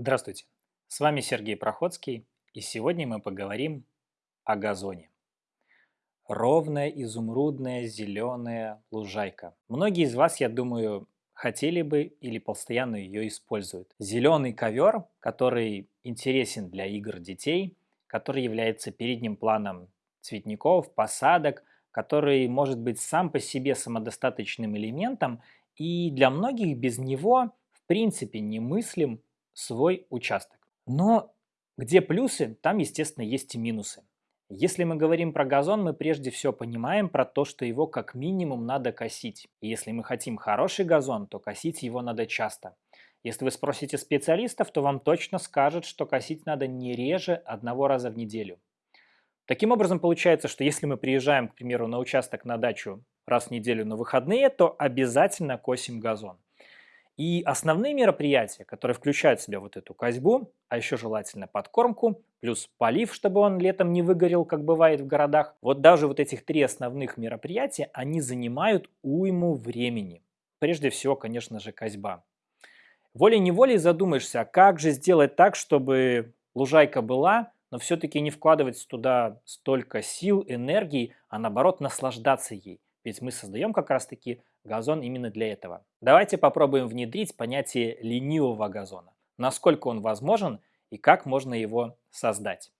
Здравствуйте, с вами Сергей Проходский, и сегодня мы поговорим о газоне. Ровная, изумрудная, зеленая лужайка. Многие из вас, я думаю, хотели бы или постоянно ее используют. Зеленый ковер, который интересен для игр детей, который является передним планом цветников, посадок, который может быть сам по себе самодостаточным элементом, и для многих без него в принципе немыслим свой участок. Но где плюсы, там, естественно, есть и минусы. Если мы говорим про газон, мы прежде всего понимаем про то, что его как минимум надо косить. И если мы хотим хороший газон, то косить его надо часто. Если вы спросите специалистов, то вам точно скажут, что косить надо не реже одного раза в неделю. Таким образом, получается, что если мы приезжаем, к примеру, на участок на дачу раз в неделю на выходные, то обязательно косим газон. И основные мероприятия, которые включают в себя вот эту козьбу, а еще желательно подкормку, плюс полив, чтобы он летом не выгорел, как бывает в городах, вот даже вот этих три основных мероприятия, они занимают уйму времени. Прежде всего, конечно же, козьба. Волей-неволей задумаешься, а как же сделать так, чтобы лужайка была, но все-таки не вкладывать туда столько сил, энергии, а наоборот наслаждаться ей. Ведь мы создаем как раз-таки газон именно для этого. Давайте попробуем внедрить понятие ленивого газона. Насколько он возможен и как можно его создать.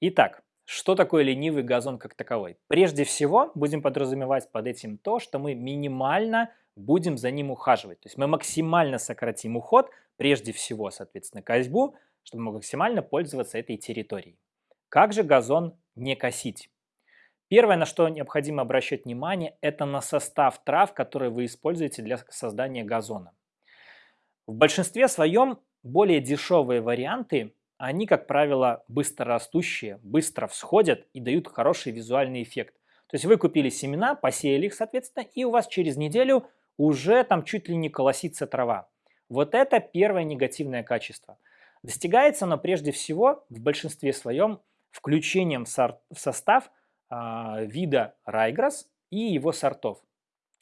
Итак, что такое ленивый газон как таковой? Прежде всего, будем подразумевать под этим то, что мы минимально будем за ним ухаживать. То есть мы максимально сократим уход, прежде всего, соответственно, козьбу, чтобы максимально пользоваться этой территорией. Как же газон не косить? Первое, на что необходимо обращать внимание, это на состав трав, которые вы используете для создания газона. В большинстве своем более дешевые варианты, они, как правило, быстрорастущие, быстро всходят и дают хороший визуальный эффект. То есть вы купили семена, посеяли их, соответственно, и у вас через неделю уже там чуть ли не колосится трава. Вот это первое негативное качество. Достигается оно прежде всего в большинстве своем включением в состав а, вида райграсс и его сортов.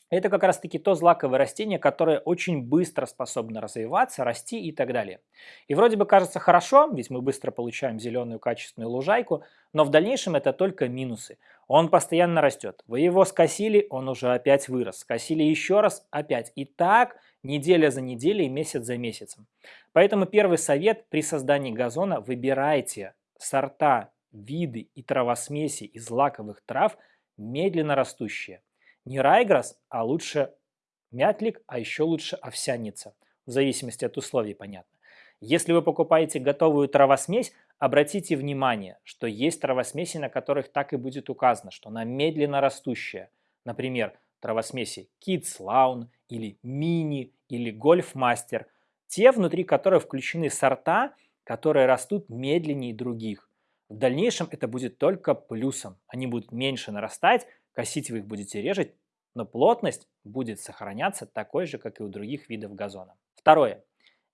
Это как раз таки то злаковое растение, которое очень быстро способно развиваться, расти и так далее. И вроде бы кажется хорошо, ведь мы быстро получаем зеленую качественную лужайку, но в дальнейшем это только минусы. Он постоянно растет. Вы его скосили, он уже опять вырос. Скосили еще раз, опять. И так неделя за неделей, месяц за месяцем. Поэтому первый совет при создании газона – выбирайте сорта, виды и травосмеси из лаковых трав медленно растущие. Не райграсс, а лучше мятлик, а еще лучше овсяница. В зависимости от условий, понятно. Если вы покупаете готовую травосмесь, обратите внимание, что есть травосмеси, на которых так и будет указано, что она медленно растущая. Например, травосмеси Kids Lawn или Mini или Golf Master. Те, внутри которых включены сорта, которые растут медленнее других. В дальнейшем это будет только плюсом. Они будут меньше нарастать, Косить вы их будете режать, но плотность будет сохраняться такой же, как и у других видов газона. Второе.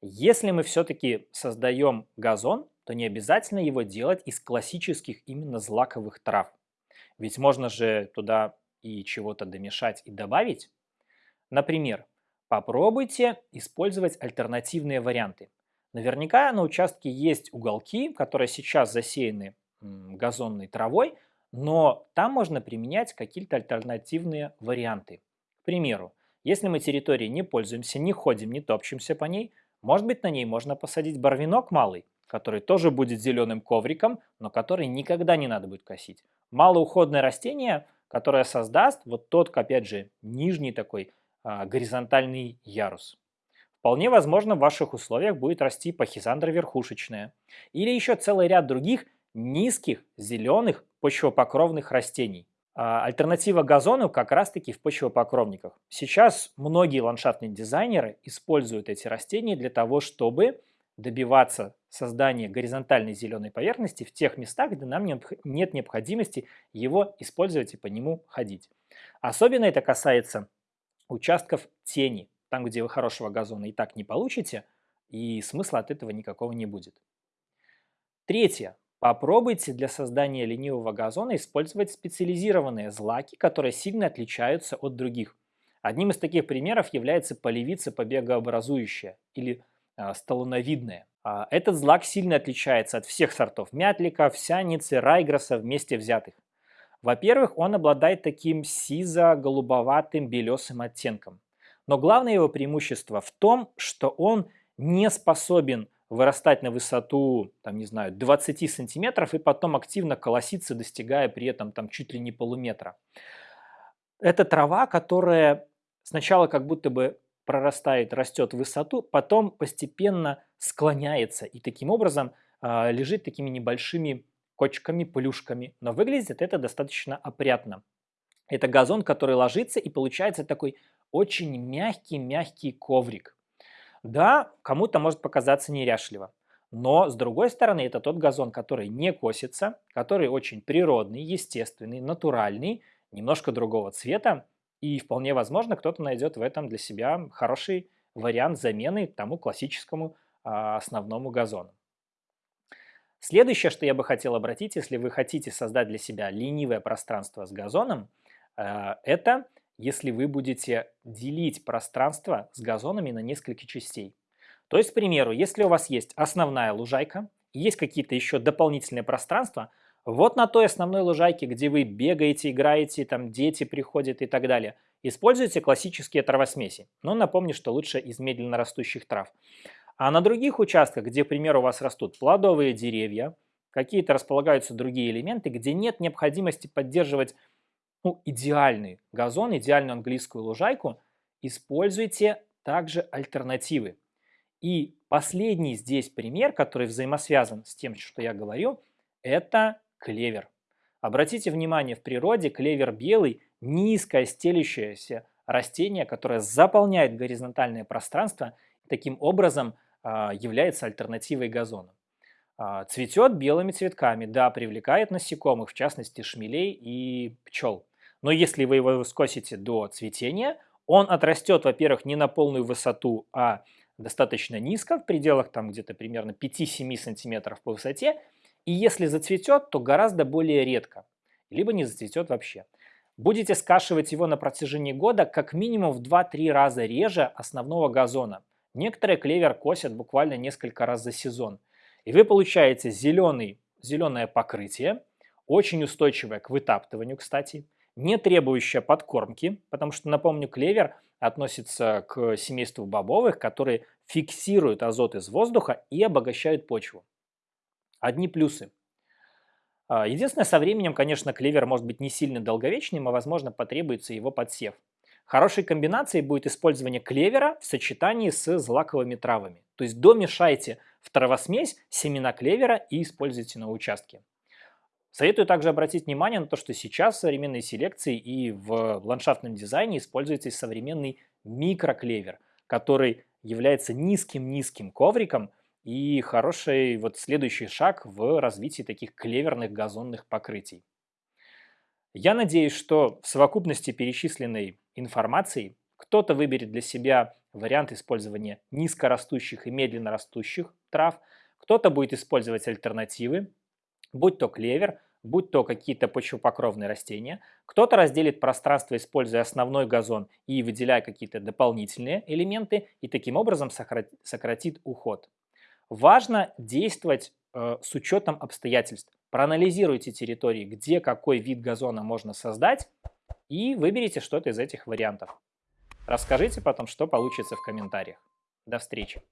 Если мы все-таки создаем газон, то не обязательно его делать из классических именно злаковых трав. Ведь можно же туда и чего-то домешать и добавить. Например, попробуйте использовать альтернативные варианты. Наверняка на участке есть уголки, которые сейчас засеяны газонной травой, но там можно применять какие-то альтернативные варианты. К примеру, если мы территорией не пользуемся, не ходим, не топчемся по ней, может быть на ней можно посадить барвинок малый, который тоже будет зеленым ковриком, но который никогда не надо будет косить. Малоуходное растение, которое создаст вот тот, опять же, нижний такой а, горизонтальный ярус. Вполне возможно в ваших условиях будет расти пахизандра верхушечная или еще целый ряд других низких зеленых почвопокровных растений. А альтернатива газону как раз-таки в почвопокровниках. Сейчас многие ландшафтные дизайнеры используют эти растения для того, чтобы добиваться создания горизонтальной зеленой поверхности в тех местах, где нам нет необходимости его использовать и по нему ходить. Особенно это касается участков тени, там, где вы хорошего газона и так не получите, и смысла от этого никакого не будет. Третье. Попробуйте для создания ленивого газона использовать специализированные злаки, которые сильно отличаются от других. Одним из таких примеров является полевица побегообразующая или а, столоновидное. А, этот злак сильно отличается от всех сортов мятлика, всяницы, райгроса вместе взятых. Во-первых, он обладает таким сизо-голубоватым белесым оттенком. Но главное его преимущество в том, что он не способен вырастать на высоту, там, не знаю, 20 сантиметров и потом активно колоситься, достигая при этом там чуть ли не полуметра. Это трава, которая сначала как будто бы прорастает, растет в высоту, потом постепенно склоняется и таким образом э, лежит такими небольшими кочками, плюшками. Но выглядит это достаточно опрятно. Это газон, который ложится и получается такой очень мягкий-мягкий коврик. Да, кому-то может показаться неряшливо. Но, с другой стороны, это тот газон, который не косится, который очень природный, естественный, натуральный, немножко другого цвета. И вполне возможно, кто-то найдет в этом для себя хороший вариант замены тому классическому а, основному газону. Следующее, что я бы хотел обратить, если вы хотите создать для себя ленивое пространство с газоном, э, это если вы будете делить пространство с газонами на несколько частей. То есть, к примеру, если у вас есть основная лужайка, есть какие-то еще дополнительные пространства, вот на той основной лужайке, где вы бегаете, играете, там дети приходят и так далее, используйте классические травосмеси. Но напомню, что лучше из медленно растущих трав. А на других участках, где, к примеру, у вас растут плодовые деревья, какие-то располагаются другие элементы, где нет необходимости поддерживать ну, идеальный газон, идеальную английскую лужайку, используйте также альтернативы. И последний здесь пример, который взаимосвязан с тем, что я говорю, это клевер. Обратите внимание, в природе клевер белый – низкое стелющееся растение, которое заполняет горизонтальное пространство таким образом а, является альтернативой газону. А, цветет белыми цветками, да, привлекает насекомых, в частности шмелей и пчел. Но если вы его скосите до цветения, он отрастет, во-первых, не на полную высоту, а достаточно низко, в пределах там где-то примерно 5-7 сантиметров по высоте. И если зацветет, то гораздо более редко, либо не зацветет вообще. Будете скашивать его на протяжении года как минимум в 2-3 раза реже основного газона. Некоторые клевер косят буквально несколько раз за сезон. И вы получаете зеленый, зеленое покрытие, очень устойчивое к вытаптыванию, кстати, не требующее подкормки, потому что, напомню, клевер относится к семейству бобовых, которые фиксируют азот из воздуха и обогащают почву. Одни плюсы. А, единственное, со временем, конечно, клевер может быть не сильно долговечным, а возможно потребуется его подсев. Хорошей комбинацией будет использование клевера в сочетании с злаковыми травами. То есть домешайте в травосмесь семена клевера и используйте на участке. Советую также обратить внимание на то, что сейчас в современной селекции и в ландшафтном дизайне используется современный микроклевер, который является низким-низким ковриком и хороший вот следующий шаг в развитии таких клеверных газонных покрытий. Я надеюсь, что в совокупности перечисленной информации кто-то выберет для себя вариант использования низкорастущих и медленно растущих трав, кто-то будет использовать альтернативы, будь то клевер, будь то какие-то почвопокровные растения. Кто-то разделит пространство, используя основной газон и выделяя какие-то дополнительные элементы, и таким образом сократит уход. Важно действовать э, с учетом обстоятельств. Проанализируйте территории, где какой вид газона можно создать, и выберите что-то из этих вариантов. Расскажите потом, что получится в комментариях. До встречи!